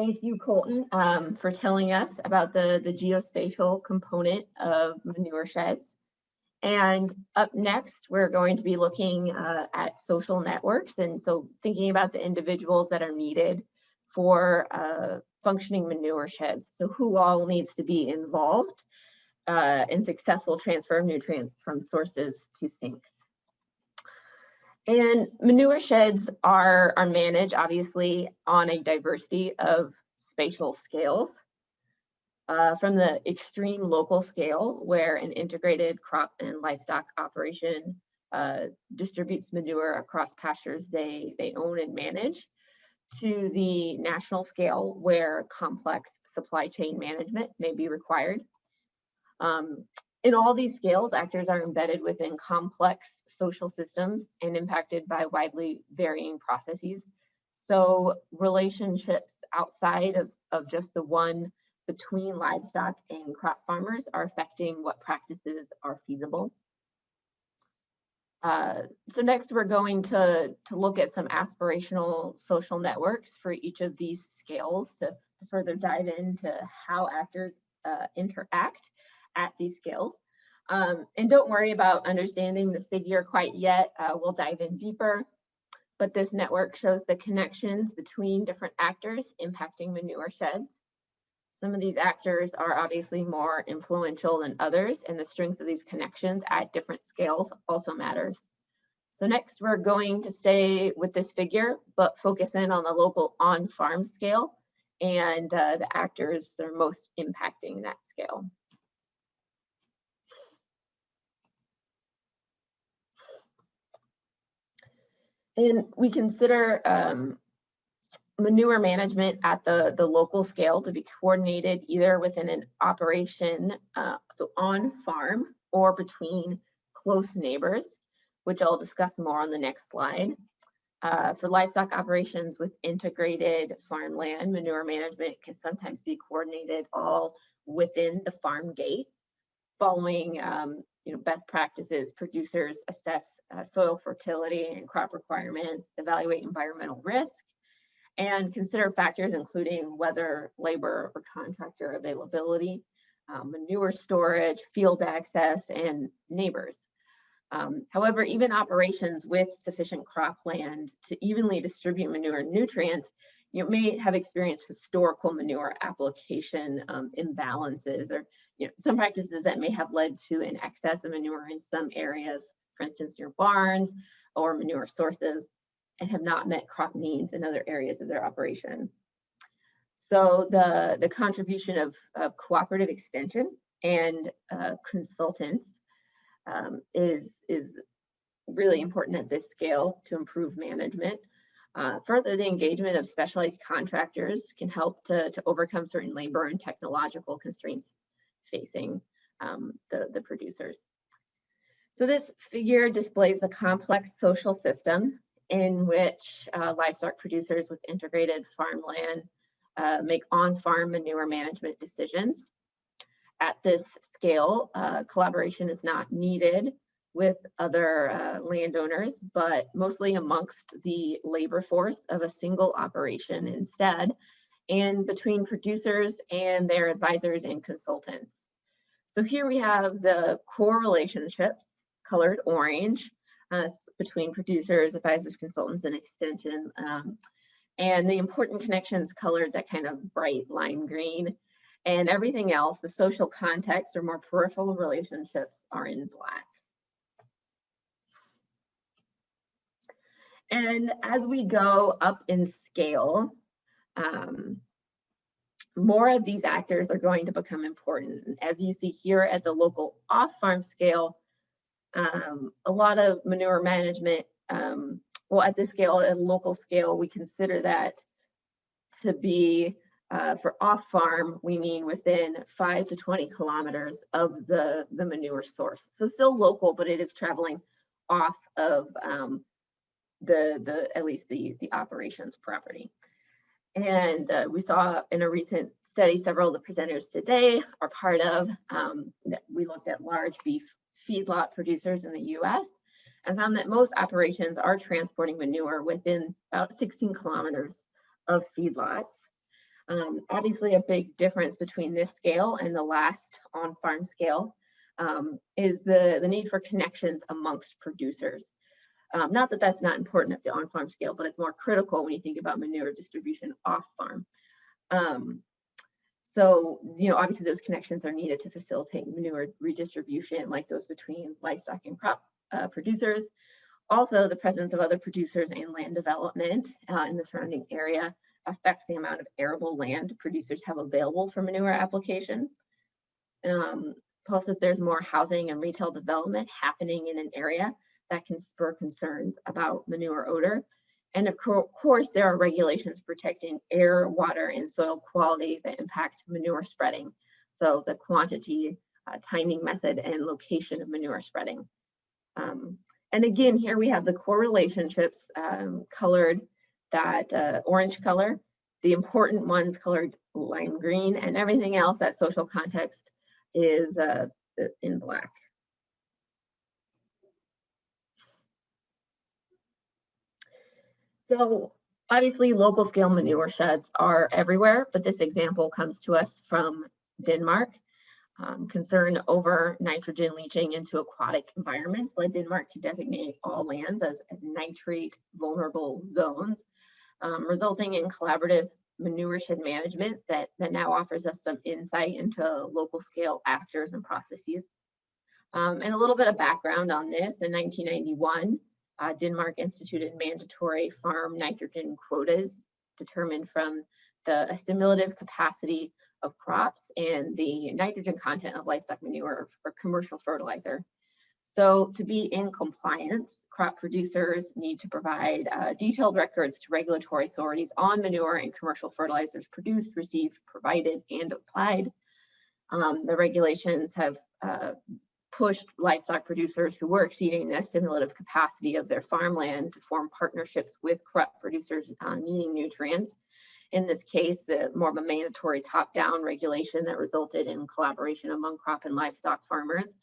thank you, Colton, um, for telling us about the, the geospatial component of manure sheds. And up next, we're going to be looking uh, at social networks. And so thinking about the individuals that are needed for uh, functioning manure sheds. So who all needs to be involved uh, in successful transfer of nutrients from sources to sinks. And manure sheds are, are managed obviously on a diversity of spatial scales. Uh, from the extreme local scale where an integrated crop and livestock operation uh, distributes manure across pastures they, they own and manage to the national scale where complex supply chain management may be required. Um, in all these scales, actors are embedded within complex social systems and impacted by widely varying processes. So relationships outside of, of just the one between livestock and crop farmers are affecting what practices are feasible. Uh, so next we're going to, to look at some aspirational social networks for each of these scales to, further dive into how actors uh, interact at these scales. Um, and don't worry about understanding this figure quite yet. Uh, we'll dive in deeper. But this network shows the connections between different actors impacting manure sheds. Some of these actors are obviously more influential than others, and the strength of these connections at different scales also matters. So next, we're going to stay with this figure, but focus in on the local on-farm scale and uh, the actors that are most impacting that scale. And we consider um, manure management at the, the local scale to be coordinated either within an operation, uh, so on farm or between close neighbors, which I'll discuss more on the next slide. Uh, for livestock operations with integrated farmland, manure management can sometimes be coordinated all within the farm gate, following um, you know, best practices. Producers assess uh, soil fertility and crop requirements, evaluate environmental risk, and consider factors including weather, labor, or contractor availability, um, manure storage, field access, and neighbors. Um, however, even operations with sufficient cropland to evenly distribute manure and nutrients, you may have experienced historical manure application um, imbalances or you know, some practices that may have led to an excess of manure in some areas, for instance, near barns or manure sources and have not met crop needs in other areas of their operation. So the, the contribution of, of cooperative extension and uh, consultants um, is, is really important at this scale to improve management. Uh, further, the engagement of specialized contractors can help to, to overcome certain labor and technological constraints facing um, the, the producers. So this figure displays the complex social system in which uh, livestock producers with integrated farmland uh, make on-farm manure management decisions. At this scale, uh, collaboration is not needed with other uh, landowners, but mostly amongst the labor force of a single operation instead, and between producers and their advisors and consultants. So here we have the core relationships, colored orange, uh, between producers, advisors, consultants, and extension. Um, and the important connections colored that kind of bright lime green. And everything else, the social context or more peripheral relationships are in black. And as we go up in scale, um, more of these actors are going to become important. As you see here at the local off-farm scale, um, a lot of manure management, um, well, at this scale, at a local scale, we consider that to be uh, for off farm, we mean within five to 20 kilometers of the, the manure source. So still local, but it is traveling off of um, the, the, at least the, the operations property. And uh, we saw in a recent study, several of the presenters today are part of, um, that we looked at large beef feedlot producers in the US and found that most operations are transporting manure within about 16 kilometers of feedlots. Um, obviously, a big difference between this scale and the last on-farm scale um, is the, the need for connections amongst producers. Um, not that that's not important at the on-farm scale, but it's more critical when you think about manure distribution off-farm. Um, so, you know, obviously those connections are needed to facilitate manure redistribution like those between livestock and crop uh, producers. Also, the presence of other producers and land development uh, in the surrounding area affects the amount of arable land producers have available for manure application. Um, plus, if there's more housing and retail development happening in an area, that can spur concerns about manure odor. And of co course, there are regulations protecting air, water, and soil quality that impact manure spreading. So the quantity, uh, timing method, and location of manure spreading. Um, and again, here we have the core relationships um, colored that uh, orange color, the important ones colored lime green, and everything else, that social context is uh, in black. So obviously local scale manure sheds are everywhere, but this example comes to us from Denmark. Um, concern over nitrogen leaching into aquatic environments led Denmark to designate all lands as, as nitrate vulnerable zones, um, resulting in collaborative manure shed management that, that now offers us some insight into local scale actors and processes. Um, and a little bit of background on this, in 1991, uh, Denmark instituted mandatory farm nitrogen quotas determined from the assimilative capacity of crops and the nitrogen content of livestock manure or commercial fertilizer. So to be in compliance, crop producers need to provide uh, detailed records to regulatory authorities on manure and commercial fertilizers produced, received, provided, and applied. Um, the regulations have uh, pushed livestock producers who were exceeding the assimilative capacity of their farmland to form partnerships with crop producers uh, needing nutrients. In this case, the more of a mandatory top-down regulation that resulted in collaboration among crop and livestock farmers.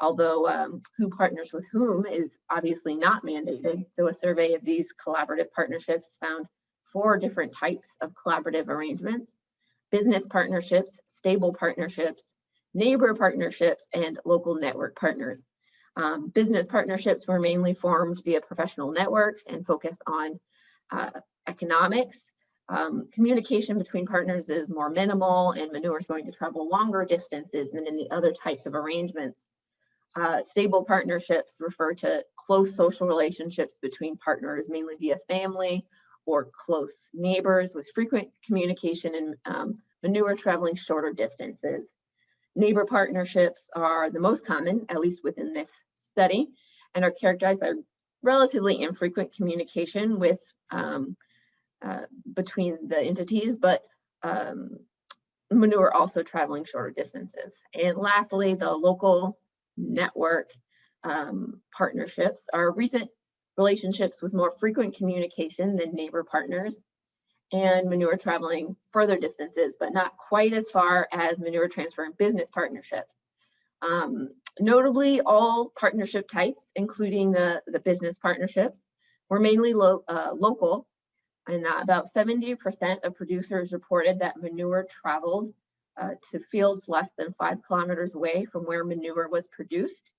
Although um, who partners with whom is obviously not mandated. So a survey of these collaborative partnerships found four different types of collaborative arrangements, business partnerships, stable partnerships, neighbor partnerships, and local network partners. Um, business partnerships were mainly formed via professional networks and focus on uh, economics. Um, communication between partners is more minimal and manure is going to travel longer distances than in the other types of arrangements. Uh, stable partnerships refer to close social relationships between partners, mainly via family or close neighbors with frequent communication and um, manure traveling shorter distances. Neighbor partnerships are the most common, at least within this study, and are characterized by relatively infrequent communication with um, uh, between the entities, but um, manure also traveling shorter distances. And lastly, the local network um, partnerships are recent relationships with more frequent communication than neighbor partners and manure traveling further distances, but not quite as far as manure transfer and business partnerships. Um, notably, all partnership types, including the, the business partnerships, were mainly lo uh, local, and uh, about 70% of producers reported that manure traveled uh, to fields less than five kilometers away from where manure was produced.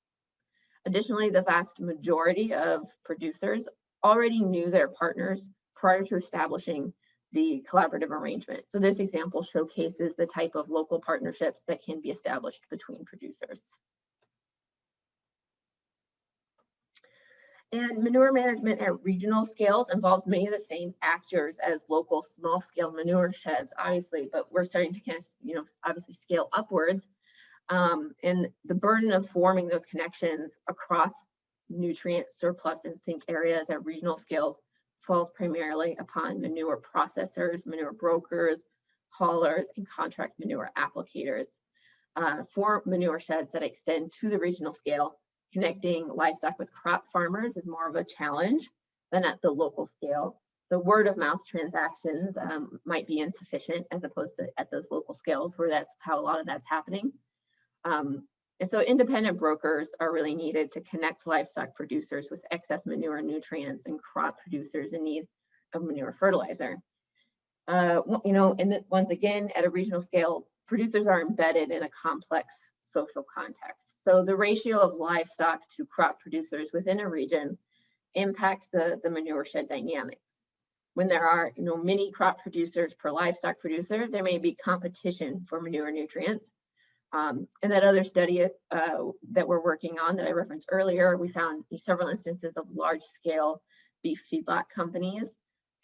Additionally, the vast majority of producers already knew their partners prior to establishing the collaborative arrangement. So this example showcases the type of local partnerships that can be established between producers. And manure management at regional scales involves many of the same actors as local small scale manure sheds, obviously, but we're starting to kind of, you know, obviously scale upwards. Um, and the burden of forming those connections across nutrient surplus and sink areas at regional scales falls primarily upon manure processors, manure brokers, haulers, and contract manure applicators. Uh, for manure sheds that extend to the regional scale, connecting livestock with crop farmers is more of a challenge than at the local scale. The word of mouth transactions um, might be insufficient as opposed to at those local scales where that's how a lot of that's happening. Um, and so independent brokers are really needed to connect livestock producers with excess manure nutrients and crop producers in need of manure fertilizer. Uh, you know, and once again, at a regional scale, producers are embedded in a complex social context. So the ratio of livestock to crop producers within a region impacts the, the manure shed dynamics. When there are, you know, many crop producers per livestock producer, there may be competition for manure nutrients. Um, and that other study uh, that we're working on that I referenced earlier, we found several instances of large scale beef feedlot companies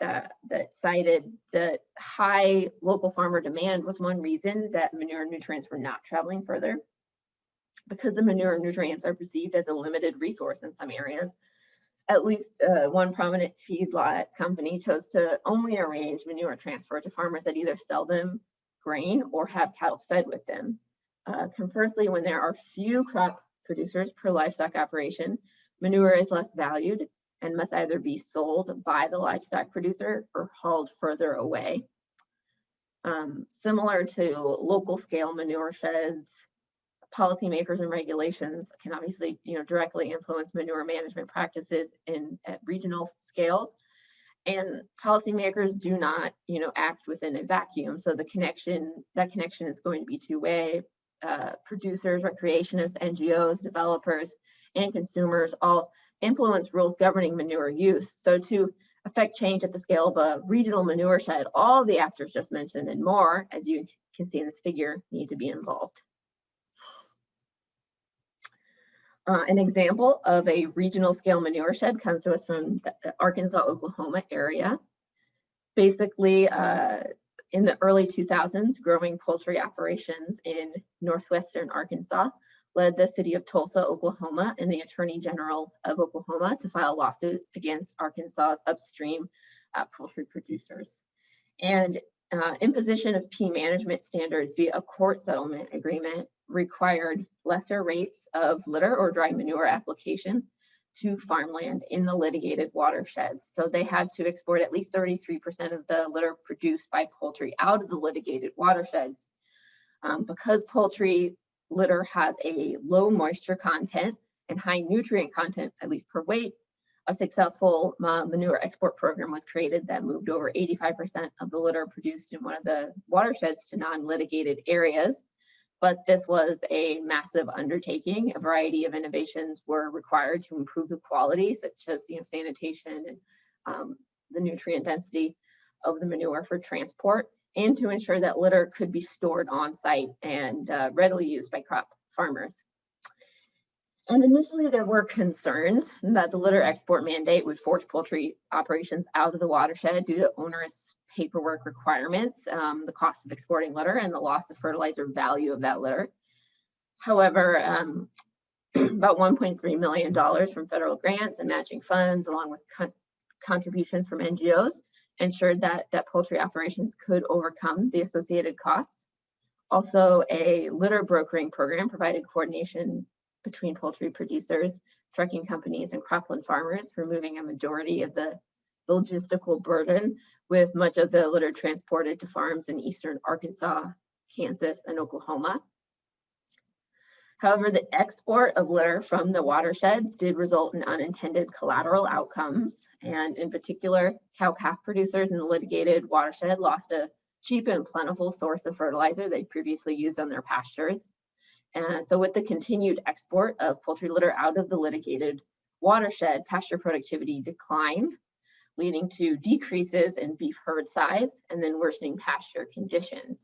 that, that cited that high local farmer demand was one reason that manure nutrients were not traveling further because the manure nutrients are perceived as a limited resource in some areas. At least uh, one prominent feedlot company chose to only arrange manure transfer to farmers that either sell them grain or have cattle fed with them. Uh, conversely, when there are few crop producers per livestock operation, manure is less valued and must either be sold by the livestock producer or hauled further away. Um, similar to local scale manure sheds, policymakers and regulations can obviously you know, directly influence manure management practices in at regional scales. And policymakers do not, you know, act within a vacuum. So the connection, that connection is going to be two-way. Uh, producers, recreationists, NGOs, developers, and consumers all influence rules governing manure use. So to affect change at the scale of a regional manure shed, all the actors just mentioned and more, as you can see in this figure, need to be involved. Uh, an example of a regional scale manure shed comes to us from the Arkansas, Oklahoma area. Basically, uh, in the early 2000s, growing poultry operations in northwestern Arkansas led the city of Tulsa, Oklahoma, and the Attorney General of Oklahoma to file lawsuits against Arkansas's upstream uh, poultry producers. And uh, imposition of P management standards via a court settlement agreement required lesser rates of litter or dry manure application to farmland in the litigated watersheds. So they had to export at least 33% of the litter produced by poultry out of the litigated watersheds. Um, because poultry litter has a low moisture content and high nutrient content, at least per weight, a successful uh, manure export program was created that moved over 85% of the litter produced in one of the watersheds to non-litigated areas but this was a massive undertaking. A variety of innovations were required to improve the quality, such as you know, sanitation and um, the nutrient density of the manure for transport, and to ensure that litter could be stored on site and uh, readily used by crop farmers. And initially there were concerns that the litter export mandate would force poultry operations out of the watershed due to onerous paperwork requirements, um, the cost of exporting litter and the loss of fertilizer value of that litter. However, um, about $1.3 million from federal grants and matching funds along with con contributions from NGOs ensured that, that poultry operations could overcome the associated costs. Also, a litter brokering program provided coordination between poultry producers, trucking companies, and cropland farmers, removing a majority of the logistical burden with much of the litter transported to farms in eastern Arkansas, Kansas, and Oklahoma. However, the export of litter from the watersheds did result in unintended collateral outcomes. And in particular, cow-calf producers in the litigated watershed lost a cheap and plentiful source of fertilizer they previously used on their pastures. And so with the continued export of poultry litter out of the litigated watershed, pasture productivity declined leading to decreases in beef herd size and then worsening pasture conditions.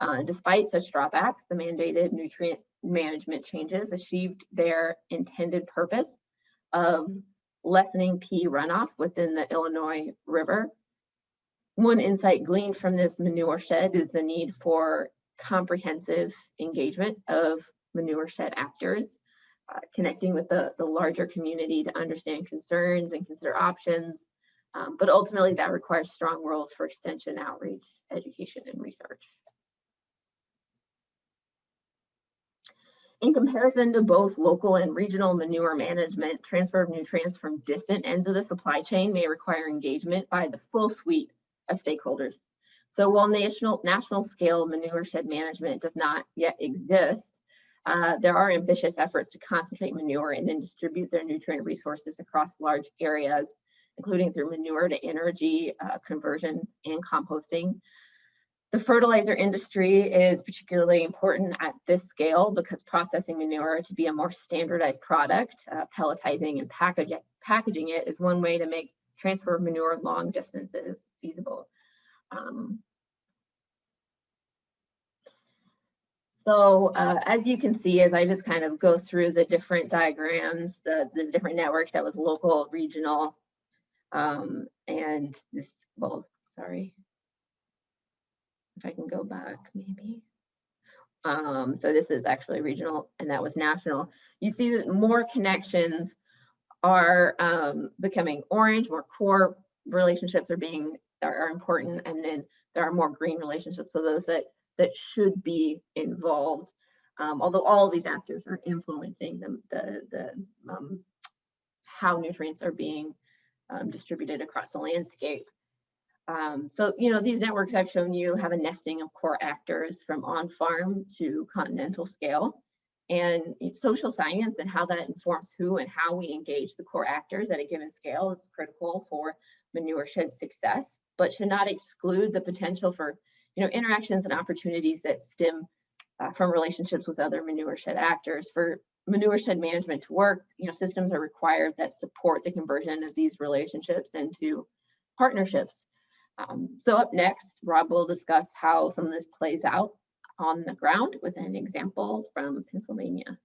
Uh, despite such drawbacks, the mandated nutrient management changes achieved their intended purpose of lessening P runoff within the Illinois River. One insight gleaned from this manure shed is the need for comprehensive engagement of manure shed actors, uh, connecting with the, the larger community to understand concerns and consider options, um, but ultimately that requires strong roles for extension, outreach, education, and research. In comparison to both local and regional manure management, transfer of nutrients from distant ends of the supply chain may require engagement by the full suite of stakeholders. So while national, national scale manure shed management does not yet exist, uh, there are ambitious efforts to concentrate manure and then distribute their nutrient resources across large areas including through manure to energy uh, conversion and composting. The fertilizer industry is particularly important at this scale because processing manure to be a more standardized product, uh, pelletizing and package, packaging it is one way to make transfer of manure long distances feasible. Um, so uh, as you can see, as I just kind of go through the different diagrams, the, the different networks that was local, regional, um, and this, well, sorry. If I can go back, maybe. Um, so this is actually regional and that was national. You see that more connections are um, becoming orange, more core relationships are being are, are important, and then there are more green relationships. So those that that should be involved, um, although all of these actors are influencing the the, the um, how nutrients are being um, distributed across the landscape. Um, so, you know, these networks I've shown you have a nesting of core actors from on-farm to continental scale and social science and how that informs who and how we engage the core actors at a given scale is critical for manure shed success, but should not exclude the potential for you know interactions and opportunities that stem uh, from relationships with other manure shed actors. For manure shed management to work, you know systems are required that support the conversion of these relationships into partnerships. Um, so up next, Rob will discuss how some of this plays out on the ground with an example from Pennsylvania.